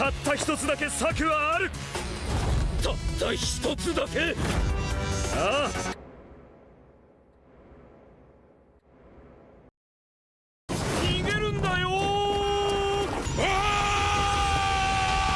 たった一つだけ策はある。たった一つだけ？